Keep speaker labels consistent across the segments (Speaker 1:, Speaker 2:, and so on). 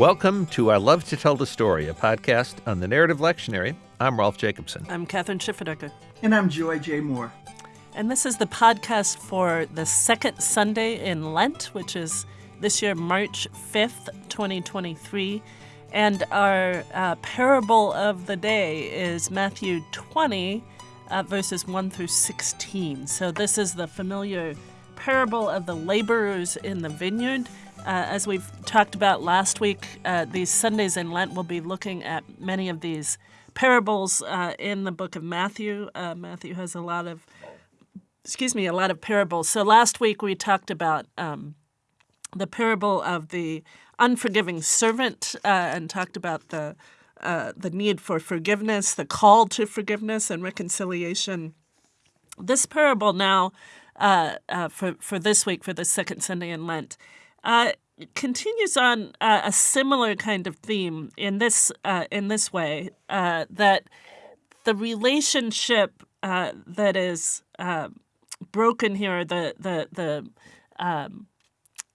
Speaker 1: Welcome to I Love to Tell the Story, a podcast on the Narrative Lectionary. I'm Rolf Jacobson.
Speaker 2: I'm Kathryn Schifferdecker.
Speaker 3: And I'm Joy J. Moore.
Speaker 2: And this is the podcast for the second Sunday in Lent, which is this year, March 5th, 2023. And our uh, parable of the day is Matthew 20, uh, verses 1 through 16. So this is the familiar parable of the laborers in the vineyard. Uh, as we've talked about last week, uh, these Sundays in Lent, we'll be looking at many of these parables uh, in the book of Matthew. Uh, Matthew has a lot of, excuse me, a lot of parables. So last week we talked about um, the parable of the unforgiving servant uh, and talked about the uh, the need for forgiveness, the call to forgiveness and reconciliation. This parable now, for for this week, for the second Sunday in Lent, uh, continues on uh, a similar kind of theme in this in this way that the relationship that is broken here, the the the um,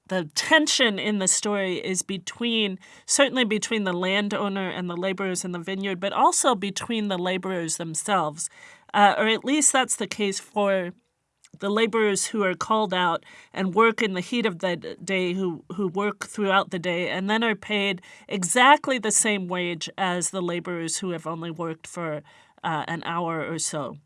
Speaker 2: the tension in the story is between certainly between the landowner and the laborers in the vineyard, but also between the laborers themselves, uh, or at least that's the case for the laborers who are called out and work in the heat of the day, who who work throughout the day, and then are paid exactly the same wage as the laborers who have only worked for uh, an hour or so,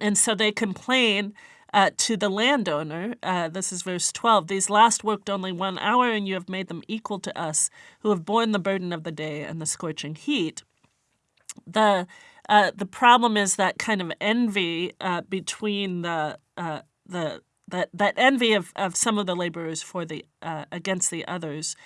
Speaker 2: and so they complain uh, to the landowner. Uh, this is verse 12. These last worked only one hour, and you have made them equal to us who have borne the burden of the day and the scorching heat. The uh, the problem is that kind of envy uh, between the uh, the that that envy of, of some of the laborers for the uh, against the others,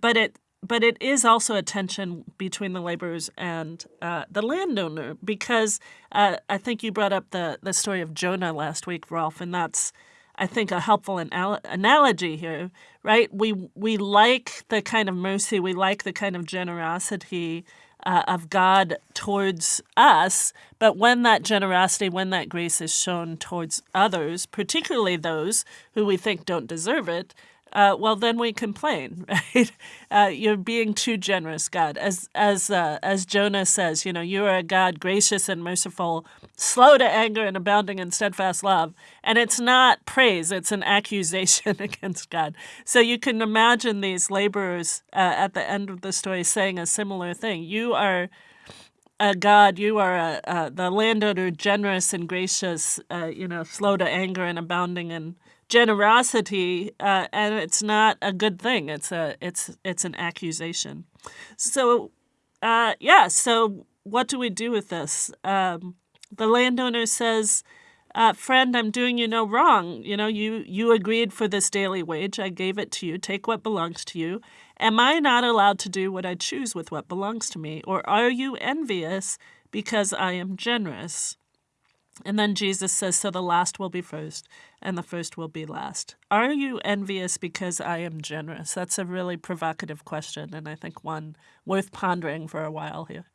Speaker 2: but it but it is also a tension between the laborers and uh, the landowner because uh, I think you brought up the, the story of Jonah last week, Rolf, and that's I think a helpful anal- analogy here, right? We we like the kind of mercy, we like the kind of generosity uh, of God towards us, but when that generosity, when that grace is shown towards others, particularly those who we think don't deserve it, uh, well, then we complain, right? Uh, you're being too generous, God. As as uh, as Jonah says, you know, you are a God gracious and merciful, slow to anger and abounding in steadfast love. And it's not praise; it's an accusation against God. So you can imagine these laborers uh, at the end of the story saying a similar thing. You are. a God, you are a, the landowner, generous and gracious, uh, you know, slow to anger and abounding in generosity, uh, and it's not a good thing. It's a it's it's an accusation. So, uh, yeah. So, what do we do with this? Um, the landowner says, uh, "Friend, I'm doing you no wrong. You know, you you agreed for this daily wage. I gave it to you. Take what belongs to you. Am I not allowed to do what I choose with what belongs to me, or are you envious because I am generous?" And then Jesus says, So the last will be first, and the first will be last. Are you envious because I am generous? That's a really provocative question, and I think one worth pondering for a while here.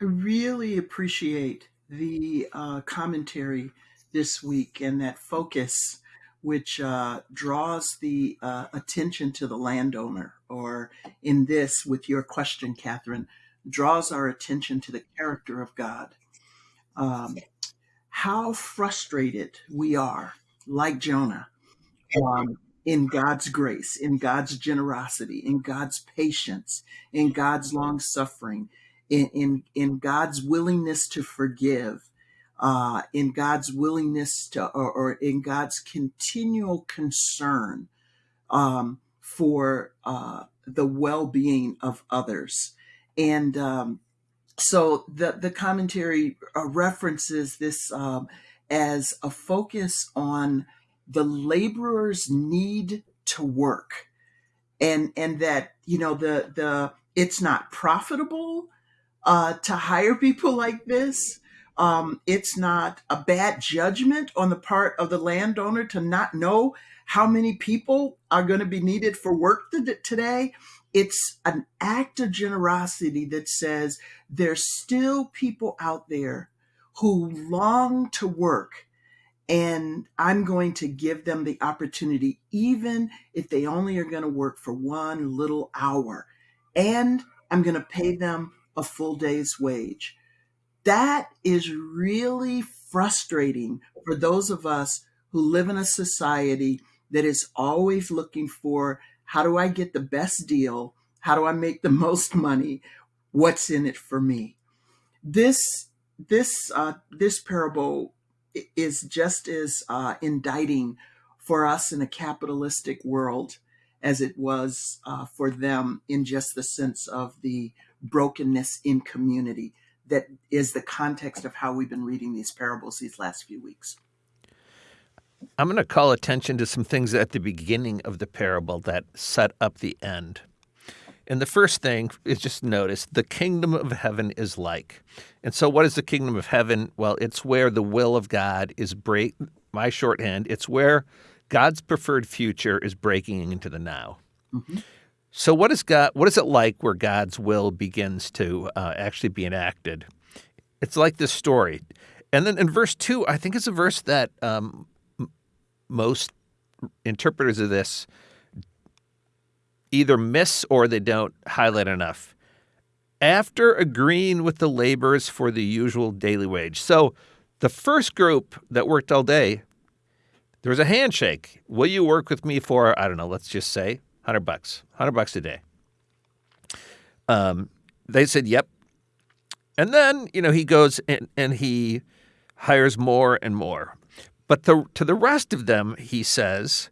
Speaker 3: I really appreciate the uh, commentary this week and that focus, which uh, draws the uh, attention to the landowner, or in this, with your question, Kathryn, draws our attention to the character of God. Um, how frustrated we are, like Jonah, um, in God's grace, in God's generosity, in God's patience, in God's long suffering, in, in, in God's willingness to forgive, uh, in God's willingness to, or, or in God's continual concern um, for uh, the well being of others. And um, so the, the commentary uh, references this um, as a focus on the laborer's need to work. And and that you know the the it's not profitable uh, to hire people like this. Um, it's not a bad judgment on the part of the landowner to not know how many people are going to be needed for work today it's an act of generosity that says there's still people out there who long to work and I'm going to give them the opportunity, even if they only are going to work for one little hour, and I'm going to pay them a full day's wage. That is really frustrating for those of us who live in a society that is always looking for how do I get the best deal? How do I make the most money? What's in it for me? This this uh, this parable is just as uh, indicting for us in a capitalistic world as it was uh, for them in just the sense of the brokenness in community that is the context of how we've been reading these parables these last few weeks.
Speaker 1: I'm going to call attention to some things at the beginning of the parable that set up the end. And the first thing is just notice the kingdom of heaven is like. And so, what is the kingdom of heaven? Well, it's where the will of God is break. My shorthand, it's where God's preferred future is breaking into the now. Mm-hmm. So, what is God? What is it like where God's will begins to uh, actually be enacted? It's like this story, and then in verse two, I think it's a verse that um, most interpreters of this either miss or they don't highlight enough. After agreeing with the laborers for the usual daily wage. So the first group that worked all day, there was a handshake. Will you work with me for, I don't know, let's just say 100 bucks, 100 bucks a day? Um, they said, yep. And then, you know, he goes and, and he hires more and more. But the, to the rest of them, he says,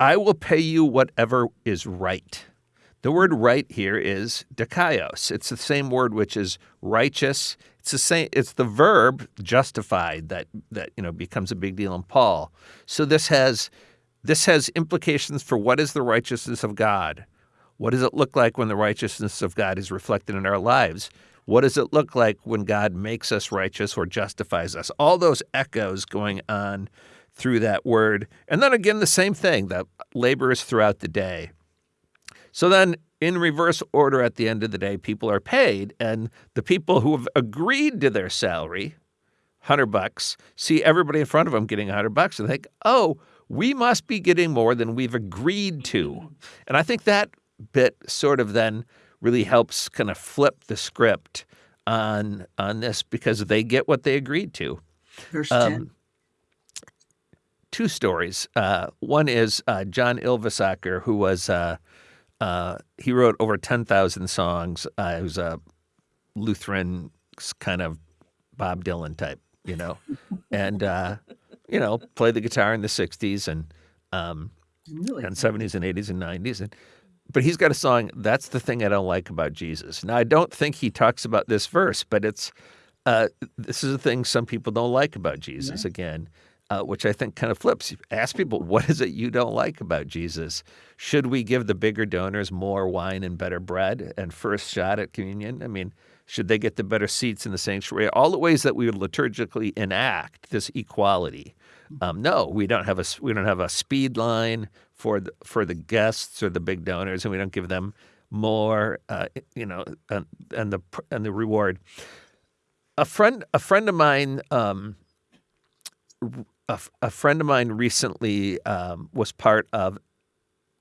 Speaker 1: I will pay you whatever is right. The word right here is dikaios. It's the same word which is righteous. It's the same it's the verb justified that that you know becomes a big deal in Paul. So this has this has implications for what is the righteousness of God? What does it look like when the righteousness of God is reflected in our lives? What does it look like when God makes us righteous or justifies us? All those echoes going on through that word. And then again, the same thing, the laborers throughout the day. So then, in reverse order, at the end of the day, people are paid, and the people who have agreed to their salary, hundred bucks, see everybody in front of them getting hundred bucks, and think, "Oh, we must be getting more than we've agreed to." And I think that bit sort of then really helps kind of flip the script on on this because they get what they agreed to.
Speaker 3: Verse um, 10
Speaker 1: two stories. Uh, one is uh, John Ylvisaker, who was uh, uh he wrote over ten thousand songs. Uh, he was a Lutheran kind of Bob Dylan type, you know, and uh, you know played the guitar in the '60s and um, really? and '70s and '80s and '90s. And but he's got a song. That's the thing I don't like about Jesus. Now I don't think he talks about this verse, but it's. this is a thing some people don't like about Jesus. Yeah. Again, uh, which I think kind of flips. Ask people, what is it you don't like about Jesus? Should we give the bigger donors more wine and better bread and first shot at communion? I mean, should they get the better seats in the sanctuary? All the ways that we would liturgically enact this equality. Um, no, we don't have a we don't have a speed line for the, for the guests or the big donors, and we don't give them more, uh, you know, and, and the and the reward. A friend a friend of mine. Um, a, a friend of mine recently um, was part of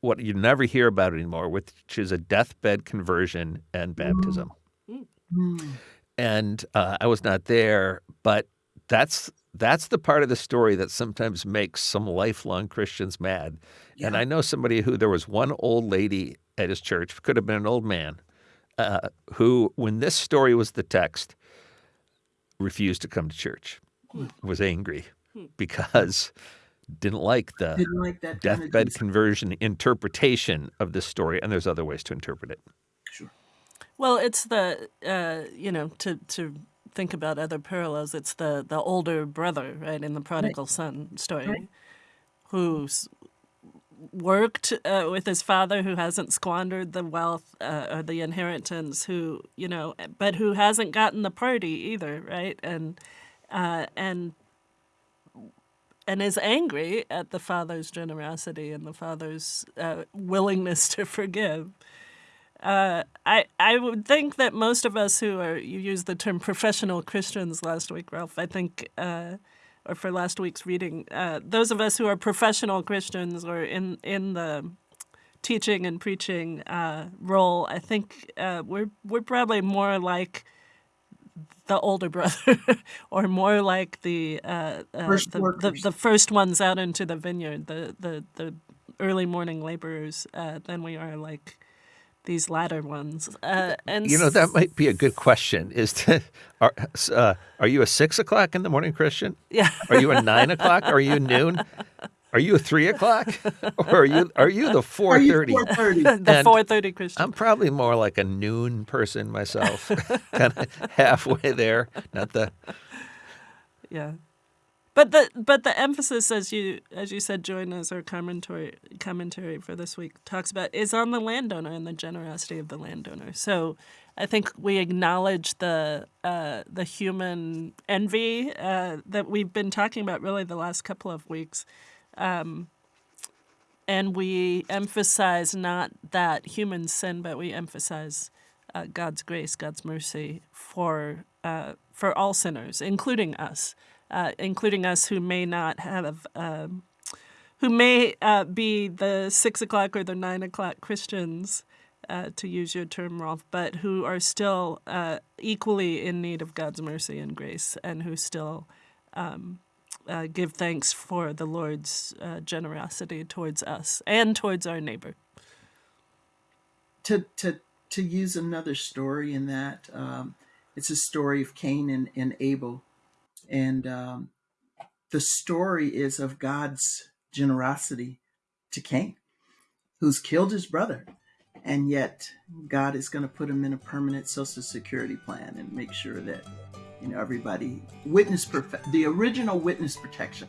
Speaker 1: what you never hear about anymore, which is a deathbed conversion and baptism. Mm. And uh, I was not there, but that's that's the part of the story that sometimes makes some lifelong Christians mad. Yeah. And I know somebody who there was one old lady at his church, could have been an old man, uh, who, when this story was the text, refused to come to church, hmm. was angry Hmm. because didn't like the
Speaker 3: didn't like
Speaker 1: deathbed kind of conversion interpretation of this story, and there's other ways to interpret it.
Speaker 3: Sure.
Speaker 2: Well, it's the uh, you know to to think about other parallels. It's the the older brother, right, in the prodigal right. son story, right. who's worked uh, with his father who hasn't squandered the wealth uh, or the inheritance who you know but who hasn't gotten the party either right and uh, and and is angry at the father's generosity and the father's uh, willingness to forgive. Uh, I I would think that most of us who are you used the term professional Christians last week, Rolf. I think uh, or for last week's reading. Uh, those of us who are professional Christians or in in the teaching and preaching uh, role, I think uh, we're we're probably more like the older brother, or more like the,
Speaker 3: First
Speaker 2: the, the the first ones out into the vineyard, the the, the early morning laborers, uh, than we are like these latter ones. Uh, and
Speaker 1: You know, that might be a good question. Is to are uh, are you a six o'clock in the morning Christian?
Speaker 2: yeah.
Speaker 1: Are you a nine o'clock? Are you noon? Are you a three o'clock? Or are you are you the four
Speaker 3: Are you 4:30?
Speaker 2: the 4:30 Christian.
Speaker 1: I'm probably more like a noon person myself, kind of halfway there. Not the
Speaker 2: Yeah. But the but the emphasis as you as you said, join as our commentary commentary for this week talks about is on the landowner and the generosity of the landowner. So I think we acknowledge the uh, the human envy uh, that we've been talking about really the last couple of weeks. Um, and we emphasize not that human sin, but we emphasize uh, God's grace, God's mercy for uh, for all sinners, including us, uh, including us who may not have, um, who may uh, be the six o'clock or the nine o'clock Christians, uh, to use your term, Rolf, but who are still uh, equally in need of God's mercy and grace, and who still um, uh, give thanks for the Lord's uh, generosity towards us and towards our neighbor.
Speaker 3: to to to use another story in that um, it's a story of Cain and, and Abel, and um, the story is of God's generosity to Cain, who's killed his brother, and yet God is going to put him in a permanent social security plan and make sure that you know everybody witness the original witness protection